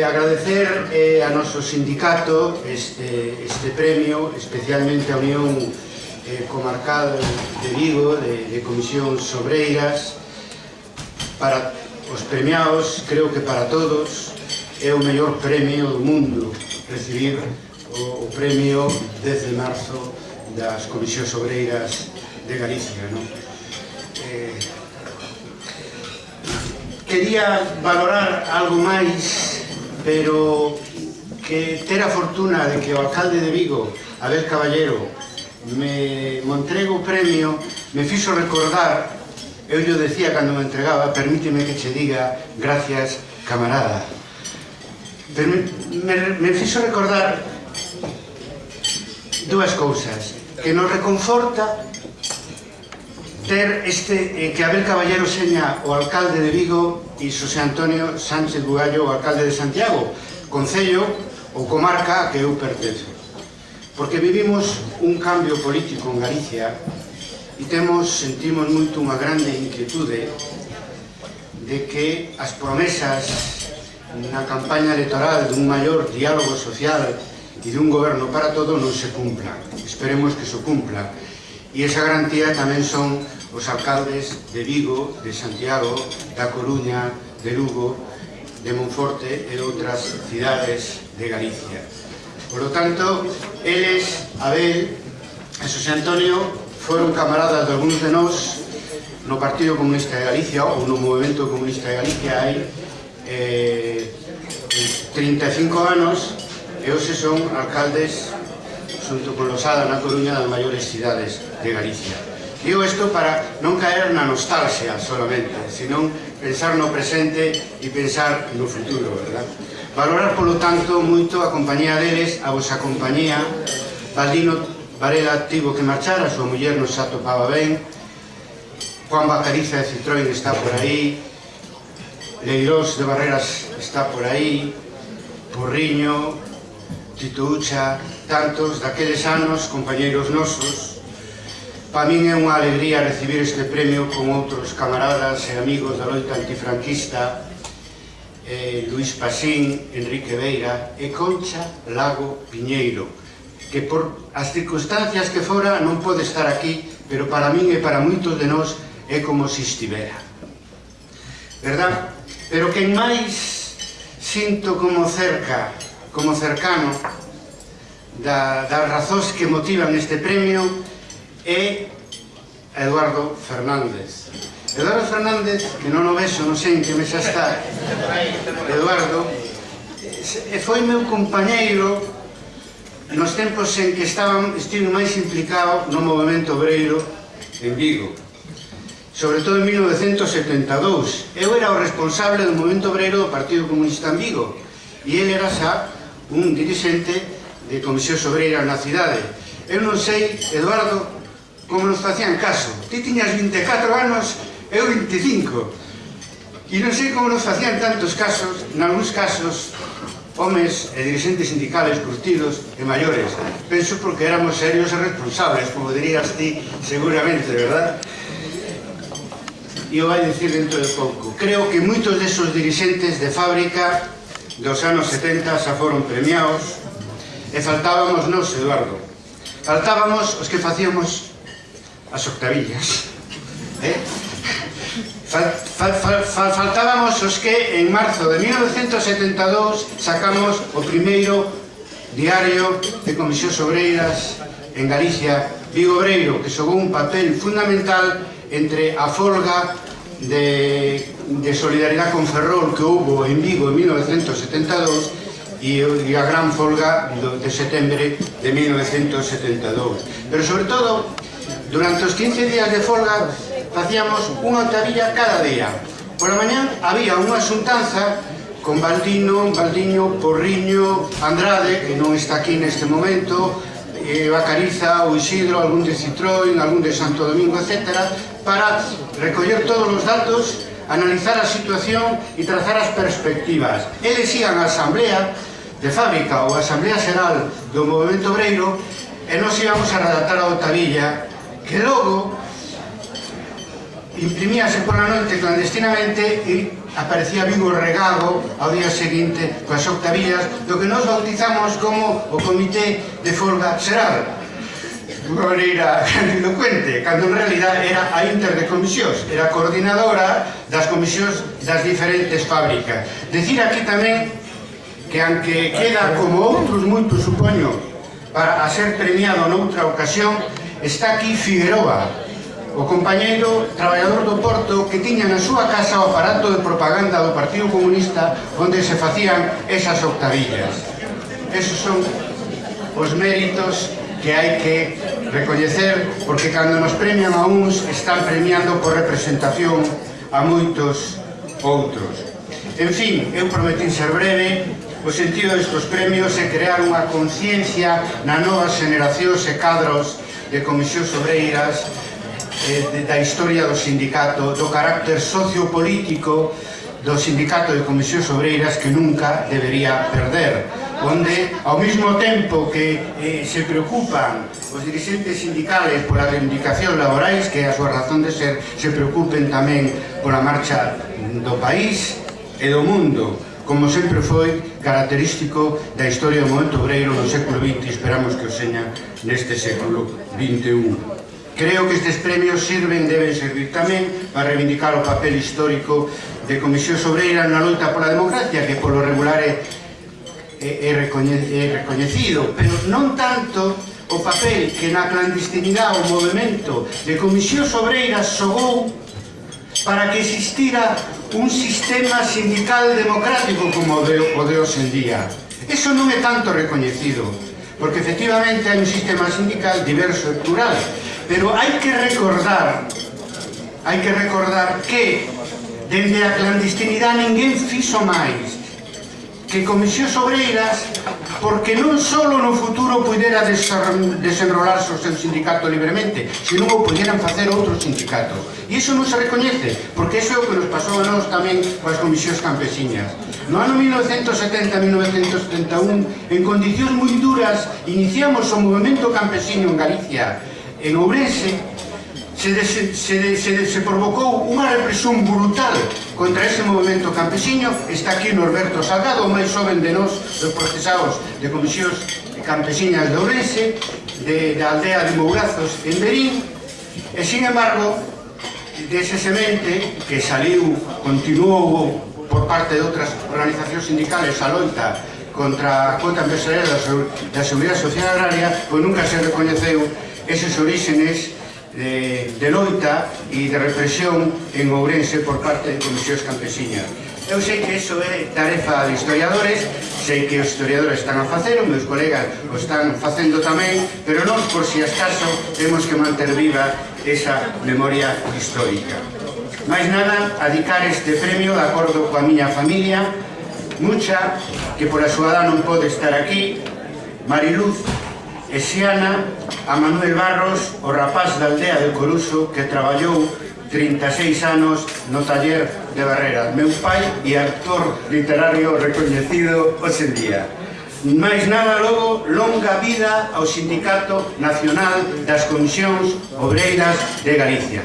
eh, agradecer eh, a noso sindicato este, este premio, especialmente a Unión eh, Comarcal de Vigo, de, de Comisións Sobreiras, para os premiados, creo que para todos, é o mellor premio do mundo recibir o, o premio desde marzo das Comisións Obreiras de Galicia. Non? Eh, quería valorar algo máis pero que ter a fortuna de que o alcalde de Vigo, Abel Caballero, me, me entrega o premio, me fixo recordar, eu yo decía cando me entregaba, permíteme que che diga gracias camarada. Pero me, me, me fixo recordar dúas cousas, que nos reconforta ter este, eh, que Abel Caballero seña o alcalde de Vigo e Xosé Antonio Sánchez Bugallo o alcalde de Santiago, Concello ou comarca a que eu pertenzo. Porque vivimos un cambio político en Galicia e temos, sentimos moito unha grande inquietude de que as promesas na campaña electoral dun maior diálogo social e dun goberno para todo non se cumplan. Esperemos que se cumpla. E esa garantía tamén son os alcaldes de Vigo, de Santiago, da Coruña, de Lugo, de Monforte e outras cidades de Galicia. Por lo tanto, eles, Abel e José Antonio foron camaradas de algúns de nós no Partido Comunista de Galicia ou no Movimento Comunista de Galicia hai eh, 35 anos e hoxe son alcaldes xunto con Losada na Coruña das maiores cidades de Galicia. Digo isto para non caer na nostalgia solamente, senón pensar no presente e pensar no futuro, verdad? Valorar, polo tanto, moito a compañía deles, a vosa compañía. Valdino Varela tivo que marchar, a súa muller non se atopaba ben. Juan Bacariza de Citroën está por aí. Leirós de Barreras está por aí. Porriño, Tito Ucha, tantos daqueles anos, compañeiros nosos, Pa min é unha alegría recibir este premio con outros camaradas e amigos da loita antifranquista eh, Luis Pasín, Enrique Veira e Concha Lago Piñeiro que por as circunstancias que fora non pode estar aquí pero para min e para moitos de nós é como se estivera verdad? pero quen máis sinto como cerca como cercano da, das razóns que motivan este premio é Eduardo Fernández. Eduardo Fernández, que non o vexo, non sei en que mesa está, Eduardo, foi meu compañeiro nos tempos en que estaban, estive máis implicado no movimento obreiro en Vigo, sobre todo en 1972. Eu era o responsable do movimento obreiro do Partido Comunista en Vigo, e ele era xa un dirigente de Comisión Obreira na cidade. Eu non sei, Eduardo, como nos facían caso. Ti tiñas 24 anos, eu 25. E non sei como nos facían tantos casos, nalgúns casos, homes e dirigentes sindicales curtidos e maiores. Penso porque éramos serios e responsables, como dirías ti seguramente, verdad? E o vai decir dentro de pouco. Creo que moitos desos dirigentes de fábrica dos anos 70 xa foron premiados e faltábamos nos, Eduardo. Faltábamos os que facíamos as octavillas. Eh? Fal, fal, fal, faltábamos os que en marzo de 1972 sacamos o primeiro diario de Comisión Obreiras en Galicia, Vigo Obreiro, que xogou un papel fundamental entre a folga de, de solidaridade con Ferrol que houve en Vigo en 1972 e, e a gran folga de setembro de 1972. Pero sobre todo, Durante os 15 días de folga facíamos unha octavilla cada día. Por a mañán había unha xuntanza con Baldino, Baldiño, Porriño, Andrade, que non está aquí neste momento, eh, Bacariza, o Isidro, algún de Citroën, algún de Santo Domingo, etc., para recoller todos os datos, analizar a situación e trazar as perspectivas. Eles ian a asamblea de fábrica ou a asamblea xeral do Movimento Obreiro e nos íbamos a redactar a Otavilla que logo imprimíase pola noite clandestinamente e aparecía Vigo regado ao día seguinte coas octavillas do que nos bautizamos como o Comité de Folga Xeral unha maneira grandilocuente, cando en realidad era a inter de comisións, era coordinadora das comisións das diferentes fábricas. Decir aquí tamén que aunque queda como outros moitos, supoño, para a ser premiado noutra ocasión, Está aquí Figueroa, o compañeiro traballador do Porto que tiña na súa casa o aparato de propaganda do Partido Comunista onde se facían esas octavillas. Esos son os méritos que hai que recoñecer porque cando nos premian a uns están premiando por representación a moitos outros. En fin, eu prometín ser breve, o sentido destes premios é crear unha conciencia na novas generacións e cadros de Comisións Obreiras eh, da historia do sindicato, do carácter sociopolítico do sindicato de Comisións Obreiras que nunca debería perder, onde ao mesmo tempo que eh, se preocupan os dirigentes sindicales pola reivindicación laborais, que é a súa razón de ser, se preocupen tamén pola marcha do país e do mundo como sempre foi característico da historia do momento obreiro do século XX esperamos que o seña neste século XXI. Creo que estes premios sirven, deben servir tamén para reivindicar o papel histórico de Comisión Sobreira na luta pola democracia, que polo regular é, é, é, recoñe, é recoñecido, pero non tanto o papel que na clandestinidade o movimento de Comisión Sobreira xogou para que existira un sistema sindical democrático como o de, o de hoxe en día. Eso non é tanto recoñecido, porque efectivamente hai un sistema sindical diverso e plural, pero hai que recordar hai que recordar que dende a clandestinidade ninguén fixo máis que Comisións Obreiras porque non só no futuro pudera desenrolarse o seu sindicato libremente, senón o puderan facer outros sindicatos. E iso non se recoñece, porque iso é o que nos pasou a nós tamén coas comisións campesiñas. No ano 1970-1971, en condicións moi duras, iniciamos o movimento campesiño en Galicia, en Ourense, se, de, se, de, se, de, se provocou unha represión brutal contra ese movimento campesiño está aquí Norberto Salgado, o máis xoven de nós dos procesados de comisións campesiñas de Ourense de, de aldea de Mourazos en Berín e sin embargo dese semente que saliu, continuou por parte de outras organizacións sindicales a loita contra a cota empresarial da, da Seguridade Social Agraria, pois nunca se recoñeceu eses orígenes de, de loita e de represión en Ourense por parte de comisións campesiñas. Eu sei que iso é tarefa de historiadores, sei que os historiadores están a facer, os meus colegas o están facendo tamén, pero nós, por si escaso, temos que manter viva esa memoria histórica. Mais nada, adicar este premio de acordo coa miña familia, Mucha, que por a súa edad non pode estar aquí, Mariluz, e Xiana a Manuel Barros, o rapaz da aldea de Coruso que traballou 36 anos no taller de Barrera, Meu pai e actor literario recoñecido hoxe en día. Mais nada logo, longa vida ao Sindicato Nacional das Comisións Obreiras de Galicia.